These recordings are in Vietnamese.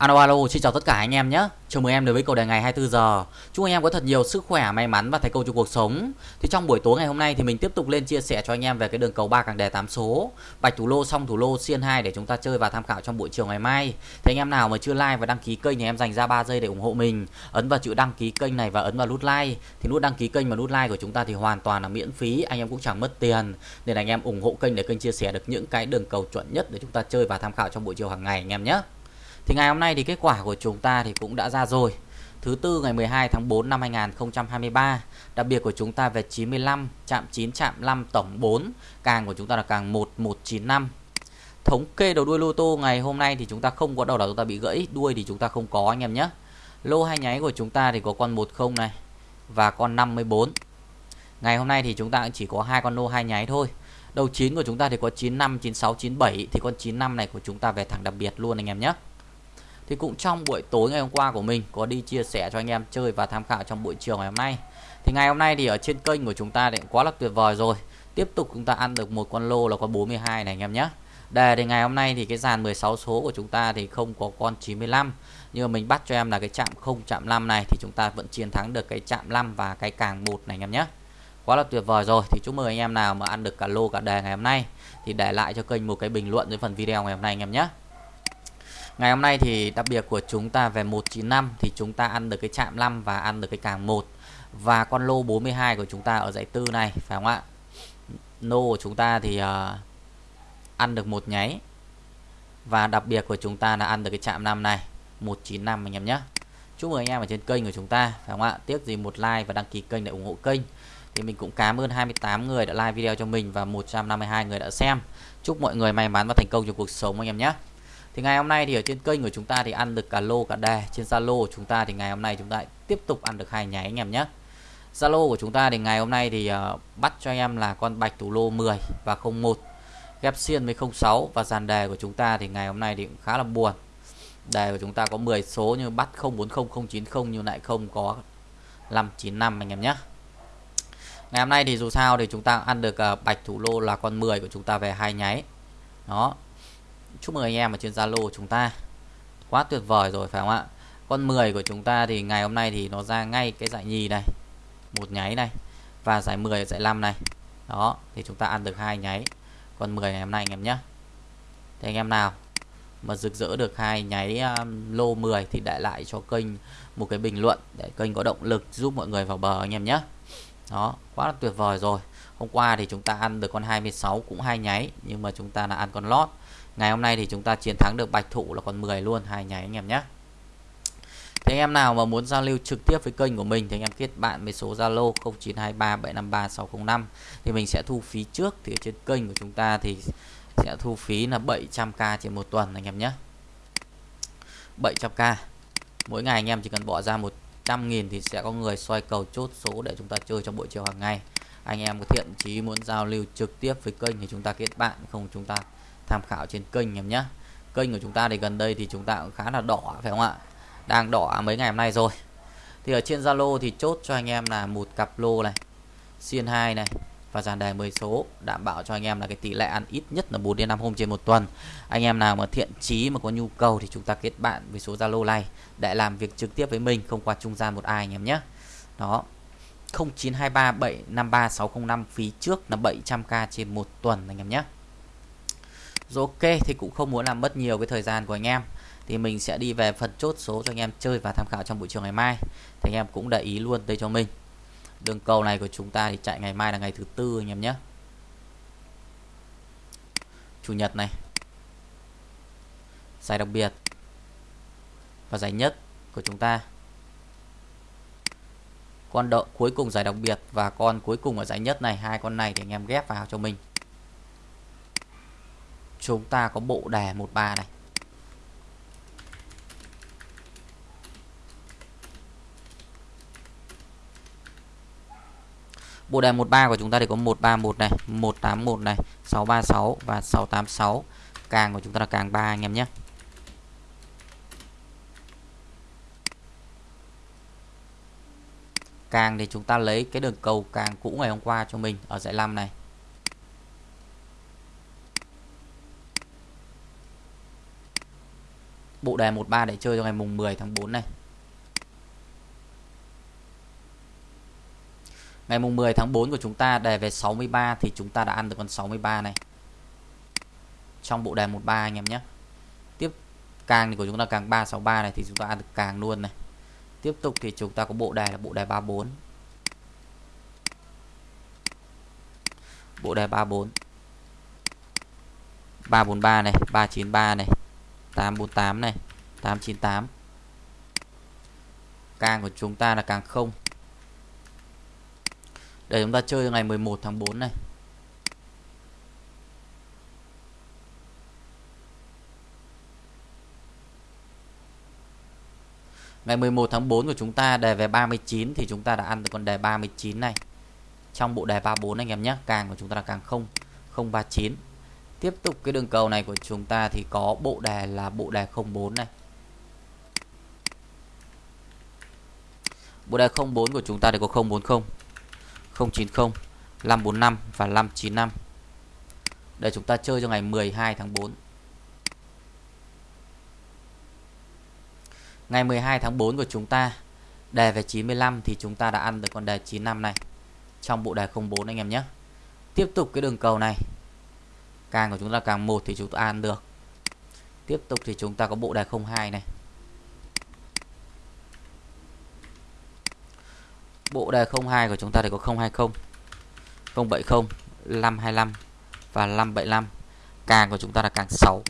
Alo alo, xin chào tất cả anh em nhé. Chào mừng em đến với cầu đề ngày 24 giờ. Chúc anh em có thật nhiều sức khỏe, may mắn và thành công trong cuộc sống. Thì trong buổi tối ngày hôm nay thì mình tiếp tục lên chia sẻ cho anh em về cái đường cầu ba càng đề 8 số, bạch thủ lô xong thủ lô xiên 2 để chúng ta chơi và tham khảo trong buổi chiều ngày mai. Thì anh em nào mà chưa like và đăng ký kênh thì em dành ra 3 giây để ủng hộ mình. Ấn vào chữ đăng ký kênh này và ấn vào nút like. Thì nút đăng ký kênh và nút like của chúng ta thì hoàn toàn là miễn phí, anh em cũng chẳng mất tiền. Nên anh em ủng hộ kênh để kênh chia sẻ được những cái đường cầu chuẩn nhất để chúng ta chơi và tham khảo trong buổi chiều hàng ngày anh em nhé. Thì ngày hôm nay thì kết quả của chúng ta thì cũng đã ra rồi. Thứ tư ngày 12 tháng 4 năm 2023. Đặc biệt của chúng ta về 95, chạm 9, chạm 5, tổng 4. Càng của chúng ta là càng 1195. Thống kê đầu đuôi lô tô ngày hôm nay thì chúng ta không có đầu đảo chúng ta bị gãy, đuôi thì chúng ta không có anh em nhé. Lô hai nháy của chúng ta thì có con 10 này và con 54. Ngày hôm nay thì chúng ta chỉ có hai con lô hai nháy thôi. Đầu 9 của chúng ta thì có 95, 96, 97 thì con 95 này của chúng ta về thẳng đặc biệt luôn anh em nhé thì cũng trong buổi tối ngày hôm qua của mình, có đi chia sẻ cho anh em chơi và tham khảo trong buổi chiều ngày hôm nay. Thì ngày hôm nay thì ở trên kênh của chúng ta thì quá là tuyệt vời rồi. Tiếp tục chúng ta ăn được một con lô là con 42 này anh em nhé. Đề thì ngày hôm nay thì cái dàn 16 số của chúng ta thì không có con 95 nhưng mà mình bắt cho em là cái chạm không, chạm 5 này thì chúng ta vẫn chiến thắng được cái chạm 5 và cái càng một này anh em nhé. Quá là tuyệt vời rồi. Thì chúc mừng anh em nào mà ăn được cả lô cả đề ngày hôm nay. Thì để lại cho kênh một cái bình luận dưới phần video ngày hôm nay anh em nhé. Ngày hôm nay thì đặc biệt của chúng ta về 195 thì chúng ta ăn được cái chạm 5 và ăn được cái càng 1 và con lô 42 của chúng ta ở dãy tư này phải không ạ? Lô của chúng ta thì uh, ăn được một nháy. Và đặc biệt của chúng ta là ăn được cái chạm 5 này 195 anh em nhé. Chúc mừng anh em ở trên kênh của chúng ta phải không ạ? Tiếc gì một like và đăng ký kênh để ủng hộ kênh. Thì mình cũng cảm ơn 28 người đã like video cho mình và 152 người đã xem. Chúc mọi người may mắn và thành công trong cuộc sống anh em nhé thì ngày hôm nay thì ở trên kênh của chúng ta thì ăn được cả lô cả đề trên Zalo của chúng ta thì ngày hôm nay chúng ta tiếp tục ăn được hai nháy anh em nhé. Zalo của chúng ta thì ngày hôm nay thì uh, bắt cho em là con bạch thủ lô 10 và 01 ghép xiên với 06 và dàn đề của chúng ta thì ngày hôm nay thì cũng khá là buồn. Đề của chúng ta có 10 số như bắt 040090 nhưng lại không có 595 anh em nhé. Ngày hôm nay thì dù sao thì chúng ta ăn được uh, bạch thủ lô là con 10 của chúng ta về hai nháy. Đó chúc mừng anh em ở trên Zalo chúng ta. Quá tuyệt vời rồi phải không ạ? Con 10 của chúng ta thì ngày hôm nay thì nó ra ngay cái giải nhì này một nháy này và giải 10 giải 5 này. Đó thì chúng ta ăn được hai nháy. Con 10 ngày hôm nay anh em nhé. Thì anh em nào mà rực rỡ được hai nháy um, lô 10 thì để lại cho kênh một cái bình luận để kênh có động lực giúp mọi người vào bờ anh em nhé. Đó quá là tuyệt vời rồi. Hôm qua thì chúng ta ăn được con 26 cũng hai nháy nhưng mà chúng ta là ăn con lót ngày hôm nay thì chúng ta chiến thắng được bạch thủ là còn 10 luôn, hai nháy anh em nhé. Thế anh em nào mà muốn giao lưu trực tiếp với kênh của mình thì anh em kết bạn với số Zalo 0923753605 thì mình sẽ thu phí trước, thì trên kênh của chúng ta thì sẽ thu phí là 700k trên một tuần anh em nhé. 700k mỗi ngày anh em chỉ cần bỏ ra 100.000 thì sẽ có người xoay cầu chốt số để chúng ta chơi trong buổi chiều hàng ngày. Anh em có thiện chí muốn giao lưu trực tiếp với kênh thì chúng ta kết bạn, không chúng ta tham khảo trên kênh em nhé kênh của chúng ta thì gần đây thì chúng ta cũng khá là đỏ, phải không ạ đang đỏ mấy ngày hôm nay rồi thì ở trên Zalo thì chốt cho anh em là một cặp lô này, xiên 2 này và dàn đề 10 số, đảm bảo cho anh em là cái tỷ lệ ăn ít nhất là 4 đến 5 hôm trên một tuần. Anh em nào mà thiện chí mà có nhu cầu thì chúng ta kết bạn với số Zalo này để làm việc trực tiếp với mình, không qua trung gian một ai anh em nhé. Đó. 0923753605 phí trước là 700k trên một tuần anh em nhé. Rồi ok, thì cũng không muốn làm mất nhiều cái thời gian của anh em. Thì mình sẽ đi về phần chốt số cho anh em chơi và tham khảo trong buổi chiều ngày mai. Thì anh em cũng để ý luôn đây cho mình. Đường cầu này của chúng ta thì chạy ngày mai là ngày thứ tư anh em nhé. Chủ nhật này. Giải đặc biệt. Và giải nhất của chúng ta. Con đợi cuối cùng giải đặc biệt và con cuối cùng ở giải nhất này. Hai con này thì anh em ghép vào cho mình chúng ta có bộ đề 13 này Bộ đề 13 của chúng ta thì có 131 này, 181 này, 636 và 686. Càng của chúng ta là càng 3 anh em nhé. Càng thì chúng ta lấy cái đường cầu càng cũ ngày hôm qua cho mình ở dãy 5 này. Bộ đề 13 để chơi cho ngày mùng 10 tháng 4 này Ngày mùng 10 tháng 4 của chúng ta đề về 63 thì chúng ta đã ăn được con 63 này. Trong bộ đề 13 anh em nhé. Tiếp càng thì của chúng ta càng 363 này thì chúng ta ăn được càng luôn này. Tiếp tục thì chúng ta có bộ đề là bộ đề 34. Bộ đề 34. 343 này, 393 này, 848 này, 898. Càng của chúng ta là càng không để chúng ta chơi ngày 11 tháng 4 này Ngày 11 tháng 4 của chúng ta đề về 39 thì chúng ta đã ăn được con đề 39 này. Trong bộ đề 34 anh em nhé, càng của chúng ta là càng 0 039. Tiếp tục cái đường cầu này của chúng ta thì có bộ đề là bộ đề 04 này. Bộ đề 04 của chúng ta thì có 040 090 545 và 595 để chúng ta chơi cho ngày 12 tháng 4 ngày 12 tháng 4 của chúng ta đề về 95 thì chúng ta đã ăn được con đề 95 này trong bộ đề 04 anh em nhé. Tiếp tục cái đường cầu này càng của chúng ta càng một thì chúng ta ăn được tiếp tục thì chúng ta có bộ đề 02 này Bộ đề 02 của chúng ta thì có 020, 070, 525 và 575. Càng của chúng ta là càng 6.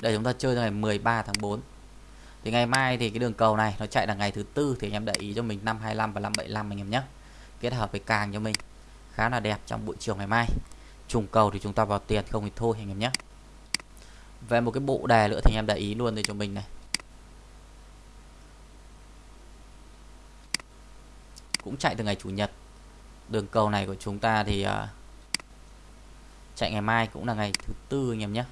Để chúng ta chơi ngày 13 tháng 4. Thì ngày mai thì cái đường cầu này nó chạy là ngày thứ tư thì anh em để ý cho mình 525 và 575 anh em nhé. Kết hợp với càng cho mình khá là đẹp trong buổi chiều ngày mai. Trùng cầu thì chúng ta vào tiền không thì thôi anh em nhé. Về một cái bộ đề nữa thì anh em để ý luôn đây cho mình này. cũng chạy từ ngày chủ nhật đường cầu này của chúng ta thì uh, chạy ngày mai cũng là ngày thứ tư anh em nhé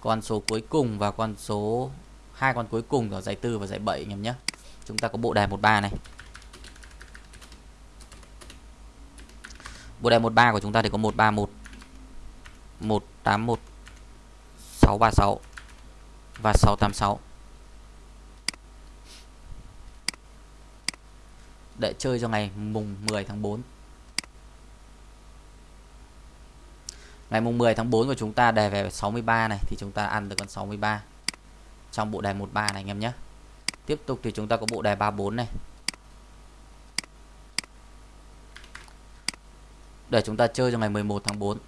con số cuối cùng và con số hai con cuối cùng ở giải tư và giải 7 anh em nhé. Chúng ta có bộ đề 13 này. Bộ đề 13 của chúng ta thì có 131 181 636 và 686 để chơi cho ngày mùng 10 tháng 4 ngày mùng 10 tháng 4 của chúng ta đề về 63 này, thì chúng ta ăn được con 63 trong bộ đề 13 này anh em nhé tiếp tục thì chúng ta có bộ đề 34 này để chúng ta chơi cho ngày 11 tháng 4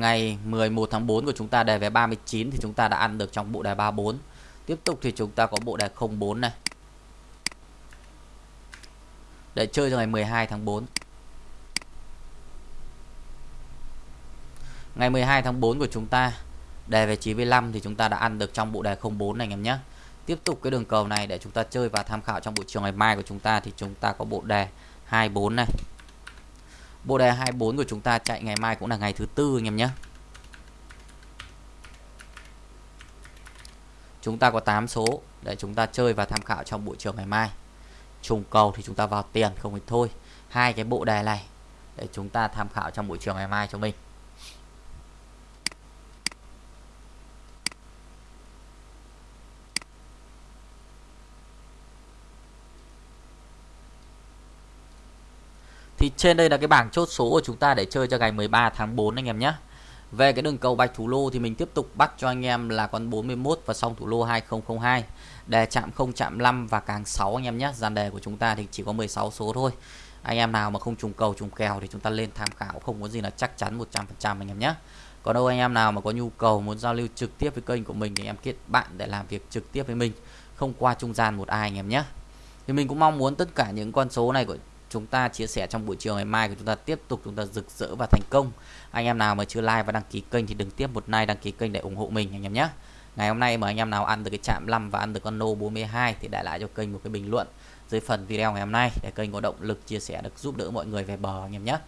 ngày 11 tháng 4 của chúng ta đề vé 39 thì chúng ta đã ăn được trong bộ đề 34. Tiếp tục thì chúng ta có bộ đề 04 này. Để chơi cho ngày 12 tháng 4. Ngày 12 tháng 4 của chúng ta, đề về 95 thì chúng ta đã ăn được trong bộ đề 04 này, anh em nhé. Tiếp tục cái đường cầu này để chúng ta chơi và tham khảo trong buổi chiều ngày mai của chúng ta thì chúng ta có bộ đề 24 này. Bộ đề 24 của chúng ta chạy ngày mai cũng là ngày thứ tư, anh em nhé. Chúng ta có 8 số để chúng ta chơi và tham khảo trong buổi chiều ngày mai. Trùng cầu thì chúng ta vào tiền không thì thôi. Hai cái bộ đề này để chúng ta tham khảo trong buổi chiều ngày mai cho mình. Thì trên đây là cái bảng chốt số của chúng ta để chơi cho ngày 13 tháng 4 anh em nhé. Về cái đường cầu bạch thủ lô thì mình tiếp tục bắt cho anh em là con 41 và xong thủ lô 2002. Đề chạm không chạm 5 và càng 6 anh em nhé. Dàn đề của chúng ta thì chỉ có 16 số thôi. Anh em nào mà không trùng cầu trùng kèo thì chúng ta lên tham khảo không có gì là chắc chắn 100% anh em nhé. Còn đâu anh em nào mà có nhu cầu muốn giao lưu trực tiếp với kênh của mình thì em kết bạn để làm việc trực tiếp với mình, không qua trung gian một ai anh em nhé. Thì mình cũng mong muốn tất cả những con số này của chúng ta chia sẻ trong buổi chiều ngày mai của chúng ta tiếp tục chúng ta rực rỡ và thành công. Anh em nào mà chưa like và đăng ký kênh thì đừng tiếp một like, đăng ký kênh để ủng hộ mình, anh em nhé. Ngày hôm nay mà anh em nào ăn được cái chạm 5 và ăn được con nô 42 thì để lại cho kênh một cái bình luận dưới phần video ngày hôm nay để kênh có động lực chia sẻ, được giúp đỡ mọi người về bờ, anh em nhé.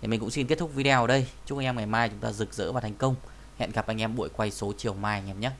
Thì mình cũng xin kết thúc video ở đây. Chúc anh em ngày mai chúng ta rực rỡ và thành công. Hẹn gặp anh em buổi quay số chiều mai, anh em nhé.